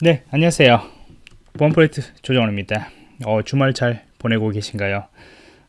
네, 안녕하세요. 보안프로젝트 조정원입니다. 어, 주말 잘 보내고 계신가요?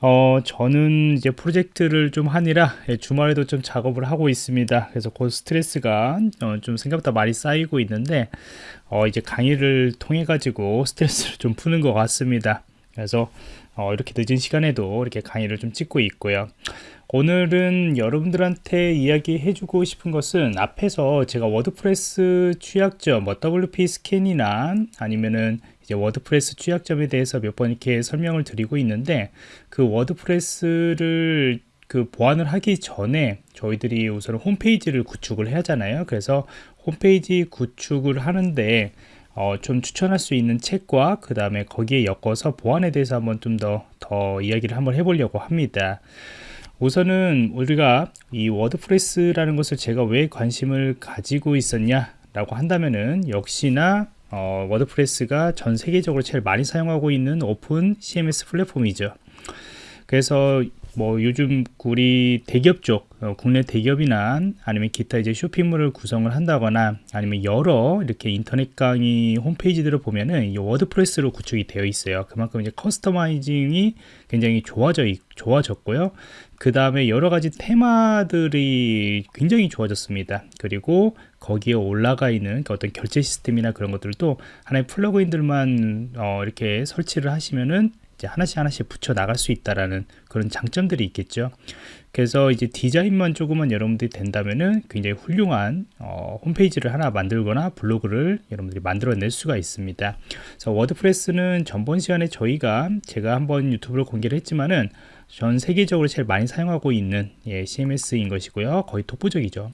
어, 저는 이제 프로젝트를 좀 하느라 예, 주말에도 좀 작업을 하고 있습니다. 그래서 그 스트레스가 어, 좀 생각보다 많이 쌓이고 있는데 어, 이제 강의를 통해 가지고 스트레스를 좀 푸는 것 같습니다. 그래서 어, 이렇게 늦은 시간에도 이렇게 강의를 좀 찍고 있고요. 오늘은 여러분들한테 이야기해 주고 싶은 것은 앞에서 제가 워드프레스 취약점 뭐 WPScan이나 아니면은 이제 워드프레스 취약점에 대해서 몇 번 이렇게 설명을 드리고 있는데 그 워드프레스를 그 보안을 하기 전에 저희들이 우선 홈페이지를 구축을 해야 하잖아요 그래서 홈페이지 구축을 하는데 어, 좀 추천할 수 있는 책과 그 다음에 거기에 엮어서 보안에 대해서 한번 좀 더 더 이야기를 한번 해보려고 합니다. 우선은 우리가 이 워드프레스라는 것을 제가 왜 관심을 가지고 있었냐 라고 한다면은 역시나 어, 워드프레스가 전 세계적으로 제일 많이 사용하고 있는 오픈 CMS 플랫폼이죠. 그래서 뭐 요즘 우리 대기업 쪽 어, 국내 대기업이나 아니면 기타 이제 쇼핑몰을 구성을 한다거나 아니면 여러 이렇게 인터넷 강의 홈페이지들을 보면은 이 워드프레스로 구축이 되어 있어요. 그만큼 이제 customizing이 굉장히 좋아져 좋아졌고요. 그 다음에 여러 가지 테마들이 굉장히 좋아졌습니다. 그리고 거기에 올라가 있는 그 어떤 결제 시스템이나 그런 것들도 하나의 플러그인들만 어, 이렇게 설치를 하시면은 이제 하나씩 하나씩 붙여 나갈 수 있다라는 그런 장점들이 있겠죠. 그래서 이제 디자인만 조금만 여러분들이 된다면은 굉장히 훌륭한 어, 홈페이지를 하나 만들거나 블로그를 여러분들이 만들어낼 수가 있습니다. 그래서 워드프레스는 전번 시간에 저희가 제가 한번 유튜브로 공개를 했지만은 전 세계적으로 제일 많이 사용하고 있는 예, CMS인 것이고요. 거의 독보적이죠.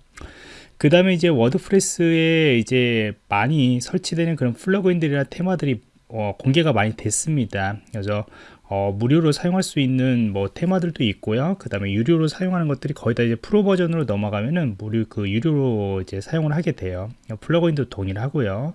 그 다음에 이제 워드프레스에 이제 많이 설치되는 그런 플러그인들이나 테마들이 어, 공개가 많이 됐습니다. 그래서 어, 무료로 사용할 수 있는 뭐 테마들도 있고요. 그 다음에 유료로 사용하는 것들이 거의 다 이제 프로 버전으로 넘어가면은 무료 그 유료로 이제 사용을 하게 돼요. 플러그인도 동일하고요.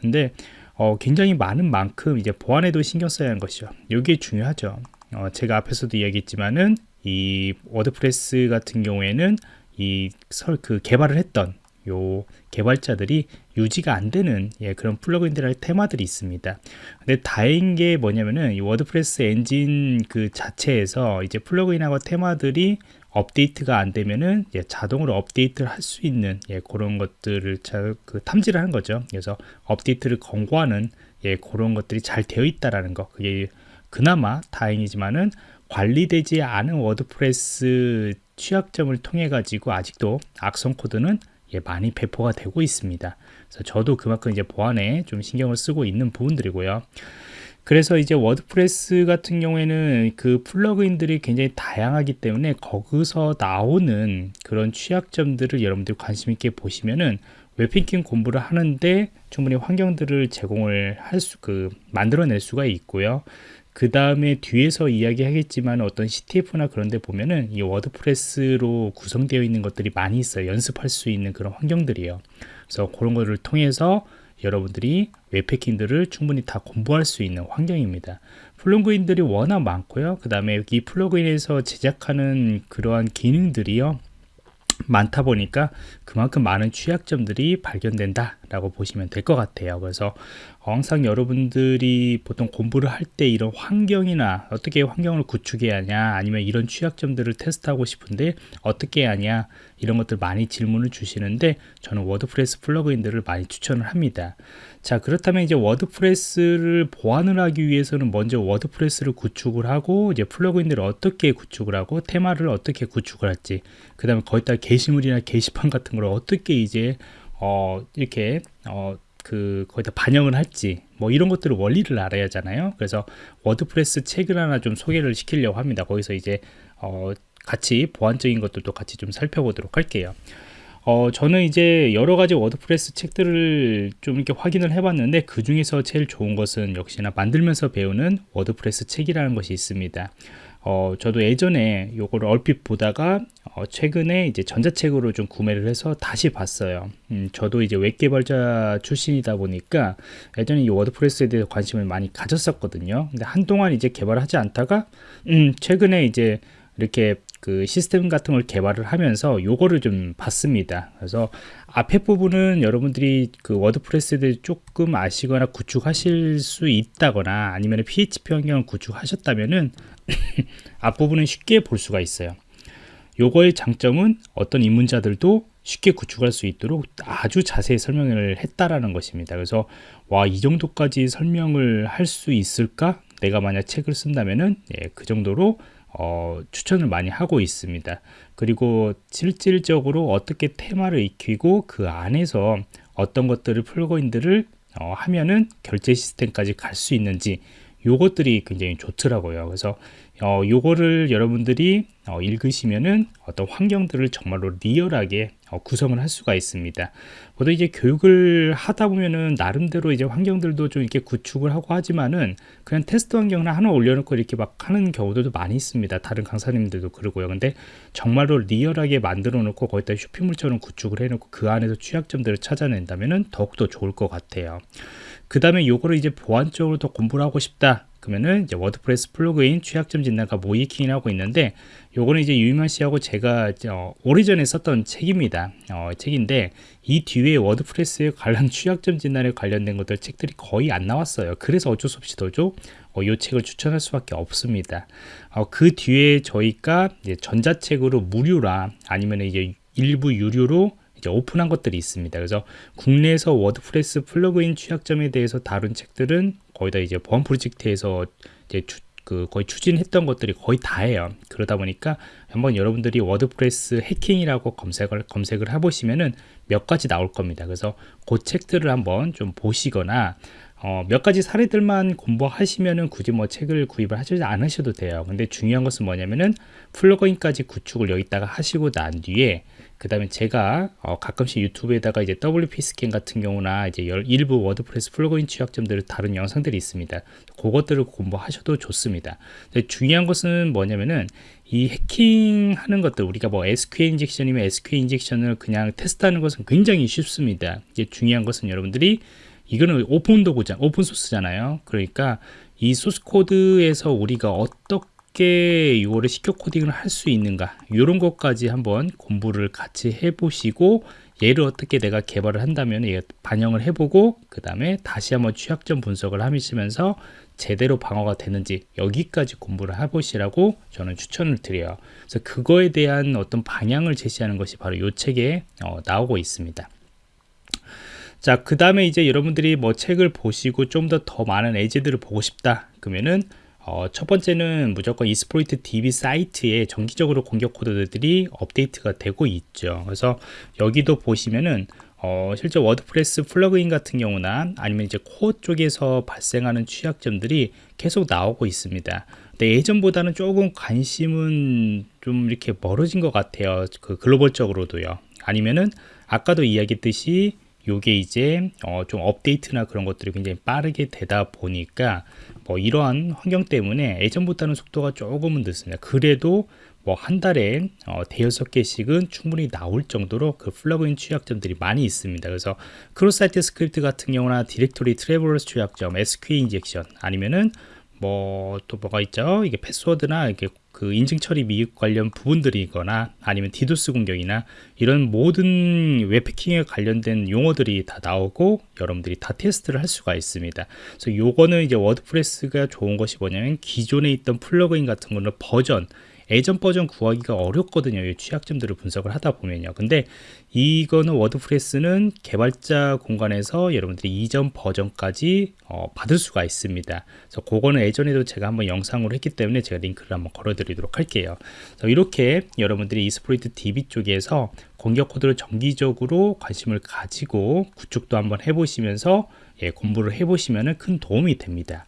근데 어, 굉장히 많은 만큼 이제 보안에도 신경 써야 하는 것이죠. 이게 중요하죠. 어, 제가 앞에서도 이야기했지만은 이 워드프레스 같은 경우에는 이 설 그 개발을 했던 요 개발자들이 유지가 안 되는 예, 그런 플러그인들의 테마들이 있습니다. 근데 다행인 게 뭐냐면은 이 워드프레스 엔진 그 자체에서 이제 플러그인하고 테마들이 업데이트가 안 되면은 예, 자동으로 업데이트를 할 수 있는 예, 그런 것들을 잘, 그 탐지를 하는 거죠. 그래서 업데이트를 권고하는 예, 그런 것들이 잘 되어 있다라는 거. 그게 그나마 다행이지만은 관리되지 않은 워드프레스 취약점을 통해 가지고 아직도 악성 코드는 예, 많이 배포가 되고 있습니다. 그래서 저도 그만큼 이제 보안에 좀 신경을 쓰고 있는 부분들이고요. 그래서 이제 워드프레스 같은 경우에는 그 플러그인들이 굉장히 다양하기 때문에 거기서 나오는 그런 취약점들을 여러분들이 관심 있게 보시면은 웹해킹 공부를 하는데 충분히 환경들을 제공을 할 수, 그, 만들어낼 수가 있고요. 그 다음에 뒤에서 이야기하겠지만 어떤 CTF나 그런 데 보면은 이 워드프레스로 구성되어 있는 것들이 많이 있어요. 연습할 수 있는 그런 환경들이에요. 그래서 그런 거를 통해서 여러분들이 웹패킹들을 충분히 다 공부할 수 있는 환경입니다. 플러그인들이 워낙 많고요. 그 다음에 이 플러그인에서 제작하는 그러한 기능들이요. 많다 보니까 그만큼 많은 취약점들이 발견된다 라고 보시면 될 것 같아요. 그래서 항상 여러분들이 보통 공부를 할 때 이런 환경이나 어떻게 환경을 구축해야 하냐 아니면 이런 취약점들을 테스트하고 싶은데 어떻게 하냐 이런 것들 많이 질문을 주시는데 저는 워드프레스 플러그인들을 많이 추천을 합니다. 자 그렇다면 이제 워드프레스를 보안을 하기 위해서는 먼저 워드프레스를 구축을 하고 이제 플러그인들을 어떻게 구축을 하고 테마를 어떻게 구축을 할지 그 다음에 거기다 게시물이나 게시판 같은 걸 어떻게 이제 어 이렇게 어 그 거기다 반영을 할지 뭐 이런 것들을 원리를 알아야 하잖아요. 그래서 워드프레스 책을 하나 좀 소개를 시키려고 합니다. 거기서 이제 어 같이 보안적인 것들도 같이 좀 살펴보도록 할게요. 어, 저는 이제 여러 가지 워드프레스 책들을 좀 이렇게 확인을 해봤는데 그 중에서 제일 좋은 것은 역시나 만들면서 배우는 워드프레스 책이라는 것이 있습니다. 어, 저도 예전에 요거를 얼핏 보다가 어, 최근에 이제 전자책으로 좀 구매를 해서 다시 봤어요. 음, 저도 이제 웹 개발자 출신이다 보니까 예전에 이 워드프레스에 대해서 관심을 많이 가졌었거든요. 근데 한동안 이제 개발하지 않다가 음, 최근에 이제 이렇게 그 시스템 같은 걸 개발을 하면서 요거를 좀 봤습니다. 그래서 앞에 부분은 여러분들이 그 워드프레스에 조금 아시거나 구축하실 수 있다거나 아니면 PHP 환경을 구축하셨다면은 앞부분은 쉽게 볼 수가 있어요. 요거의 장점은 어떤 입문자들도 쉽게 구축할 수 있도록 아주 자세히 설명을 했다라는 것입니다. 그래서 와 이 정도까지 설명을 할 수 있을까? 내가 만약 책을 쓴다면은 예, 그 정도로 어, 추천을 많이 하고 있습니다. 그리고 실질적으로 어떻게 테마를 익히고 그 안에서 어떤 것들을 플러그인들을 어, 하면은 결제 시스템까지 갈 수 있는지 요것들이 굉장히 좋더라고요. 그래서 어, 요거를 여러분들이 어, 읽으시면은 어떤 환경들을 정말로 리얼하게 어, 구성을 할 수가 있습니다. 보통 이제 교육을 하다 보면은 나름대로 이제 환경들도 좀 이렇게 구축을 하고 하지만은 그냥 테스트 환경을 하나 올려놓고 이렇게 막 하는 경우들도 많이 있습니다. 다른 강사님들도 그러고요. 근데 정말로 리얼하게 만들어 놓고 거기다 쇼핑몰처럼 구축을 해놓고 그 안에서 취약점들을 찾아낸다면은 더욱더 좋을 것 같아요. 그 다음에 요거를 이제 보안적으로 더 공부를 하고 싶다. 그러면은 이제 워드프레스 플러그인 취약점 진단과 모의해킹을 하고 있는데 요거는 이제 유이만 씨하고 제가 어, 오래전에 썼던 책입니다. 어, 책인데 이 뒤에 워드프레스에 관련 취약점 진단에 관련된 것들 책들이 거의 안 나왔어요. 그래서 어쩔 수 없이 더죠. 어, 이 책을 추천할 수밖에 없습니다. 어, 그 뒤에 저희가 전자책으로 무료나 아니면 이제 일부 유료로 오픈한 것들이 있습니다. 그래서 국내에서 워드프레스 플러그인 취약점에 대해서 다룬 책들은 거의 다 이제 보안 프로젝트에서 이제 추, 그 거의 추진했던 것들이 거의 다예요. 그러다 보니까 한번 여러분들이 워드프레스 해킹이라고 검색을 검색을 해보시면은 몇 가지 나올 겁니다. 그래서 그 책들을 한번 좀 보시거나 어, 몇 가지 사례들만 공부하시면은 굳이 뭐 책을 구입을 하지 않으셔도 돼요. 근데 중요한 것은 뭐냐면은 플러그인까지 구축을 여기다가 하시고 난 뒤에 그 다음에 제가 어, 가끔씩 유튜브에다가 이제 WPScan 같은 경우나 이제 일부 워드프레스 플러그인 취약점들을 다룬 영상들이 있습니다. 그것들을 공부하셔도 좋습니다. 중요한 것은 뭐냐면은 이 해킹하는 것들 우리가 뭐 SQL 인젝션이면 SQL 인젝션을 그냥 테스트하는 것은 굉장히 쉽습니다. 이제 중요한 것은 여러분들이 이거는 오픈 도구잖 오픈 소스잖아요. 그러니까 이 소스 코드에서 우리가 어떻게 이거를 secure coding을 할 수 있는가 이런 것까지 한번 공부를 같이 해보시고 얘를 어떻게 내가 개발을 한다면 반영을 해보고 그 다음에 다시 한번 취약점 분석을 하시면서 제대로 방어가 되는지 여기까지 공부를 해보시라고 저는 추천을 드려요. 그래서 그거에 대한 어떤 방향을 제시하는 것이 바로 이 책에 어, 나오고 있습니다. 자, 그 다음에 이제 여러분들이 뭐 책을 보시고 좀 더더 많은 예제들을 보고 싶다. 그러면은 어, 첫 번째는 무조건 Exploit DB 사이트에 정기적으로 공격 코드들이 업데이트가 되고 있죠. 그래서 여기도 보시면은 어, 실제 워드프레스 플러그인 같은 경우나 아니면 이제 코어 쪽에서 발생하는 취약점들이 계속 나오고 있습니다. 근데 예전보다는 조금 관심은 좀 이렇게 멀어진 것 같아요. 그 글로벌적으로도요. 아니면은 아까도 이야기했듯이 요게 이제 어, 좀 업데이트나 그런 것들이 굉장히 빠르게 되다 보니까 뭐 이러한 환경 때문에 예전보다는 속도가 조금은 늦습니다. 그래도 뭐 한 달에 어, 대여섯 개씩은 충분히 나올 정도로 그 플러그인 취약점들이 많이 있습니다. 그래서 cross-site script 같은 경우나 directory traversal 취약점, SQL injection 아니면은 뭐 또 뭐가 있죠? 이게 패스워드나 이게 그 인증 처리 미흡 관련 부분들이거나 아니면 디도스 공격이나 이런 모든 웹해킹에 관련된 용어들이 다 나오고 여러분들이 다 테스트를 할 수가 있습니다. 그래서 요거는 이제 워드프레스가 좋은 것이 뭐냐면 기존에 있던 플러그인 같은 거는 버전 예전 버전 구하기가 어렵거든요. 이 취약점들을 분석을 하다 보면요. 근데 이거는 워드프레스는 개발자 공간에서 여러분들이 이전 버전까지 어, 받을 수가 있습니다. 그래서 그거는 예전에도 제가 한번 영상으로 했기 때문에 제가 링크를 한번 걸어드리도록 할게요. 이렇게 여러분들이 Exploit DB 쪽에서 공격 코드를 정기적으로 관심을 가지고 구축도 한번 해보시면서 예, 공부를 해보시면 큰 도움이 됩니다.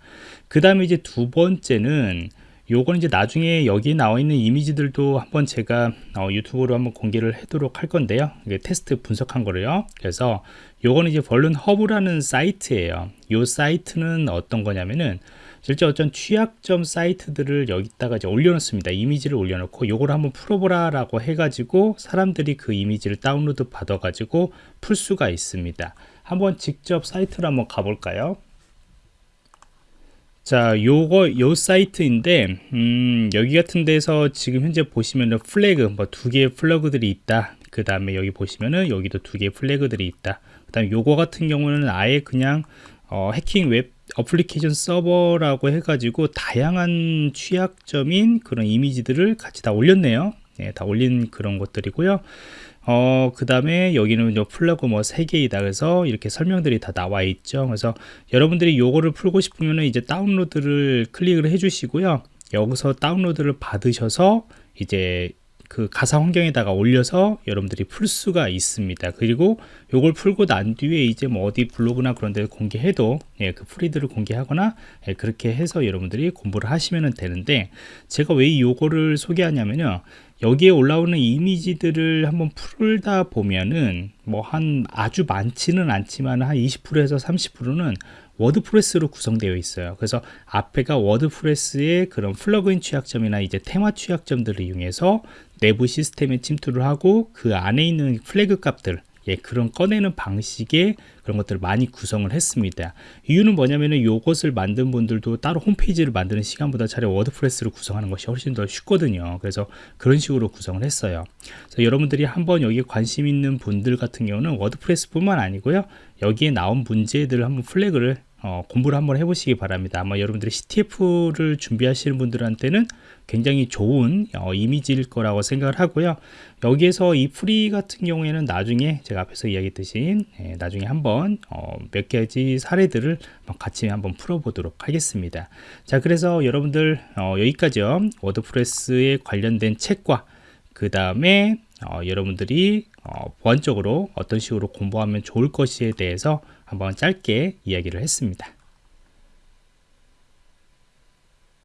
그 다음에 이제 두 번째는 요건 이제 나중에 여기 나와 있는 이미지들도 한번 제가 어, 유튜브로 한번 공개를 하도록 할 건데요. 이게 테스트 분석한 거를요. 그래서 요거는 이제 VulnHub라는 사이트예요. 요 사이트는 어떤 거냐면은 실제 어떤 취약점 사이트들을 여기다가 이제 올려놓습니다. 이미지를 올려놓고 요거를 한번 풀어보라 라고 해가지고 사람들이 그 이미지를 다운로드 받아 가지고 풀 수가 있습니다. 한번 직접 사이트로 한번 가볼까요 자, 요거 요 사이트인데 음, 여기 같은 데서 지금 현재 보시면은 flag 뭐 두 개의 flag들이 있다. 그 다음에 여기 보시면은 여기도 두 개의 flag들이 있다. 그 다음에 요거 같은 경우는 아예 그냥 어, 해킹 web application 서버라고 해가지고 다양한 취약점인 그런 이미지들을 같이 다 올렸네요. 네, 다 올린 그런 것들이고요. 어, 그 다음에 여기는 요 flag 뭐 3개이다. 그래서 이렇게 설명들이 다 나와 있죠. 그래서 여러분들이 요거를 풀고 싶으면 이제 다운로드를 클릭을 해 주시고요. 여기서 다운로드를 받으셔서 이제 그 가상 환경에다가 올려서 여러분들이 풀 수가 있습니다. 그리고 요걸 풀고 난 뒤에 이제 뭐 어디 블로그나 그런 데 공개해도 예, 그 풀이들을 공개하거나 예, 그렇게 해서 여러분들이 공부를 하시면 되는데 제가 왜 요거를 소개하냐면요. 여기에 올라오는 이미지들을 한번 풀다 보면은 뭐 한 아주 많지는 않지만 한 20%에서 30%는 WordPress로 구성되어 있어요. 그래서 앞에가 WordPress의 그런 플러그인 취약점이나 이제 테마 취약점들을 이용해서 내부 시스템에 침투를 하고 그 안에 있는 flag 값들 예, 그런 꺼내는 방식의 그런 것들을 많이 구성을 했습니다. 이유는 뭐냐면은 요것을 만든 분들도 따로 홈페이지를 만드는 시간보다 차라리 WordPress를 구성하는 것이 훨씬 더 쉽거든요. 그래서 그런 식으로 구성을 했어요. 그래서 여러분들이 한번 여기에 관심 있는 분들 같은 경우는 WordPress뿐만 아니고요. 여기에 나온 문제들을 한번 flag를 어, 공부를 한번 해보시기 바랍니다. 아마 여러분들이 CTF를 준비하시는 분들한테는 굉장히 좋은 어, 이미지일 거라고 생각을 하고요. 여기에서 이 풀이 같은 경우에는 나중에 제가 앞에서 이야기했듯이 예, 나중에 한번 어, 몇 가지 사례들을 같이 한번 풀어보도록 하겠습니다. 자, 그래서 여러분들 어, 여기까지요. WordPress에 관련된 책과 그 다음에 어, 여러분들이 어, 보안적으로 어떤 식으로 공부하면 좋을 것에 대해서 한번 짧게 이야기를 했습니다.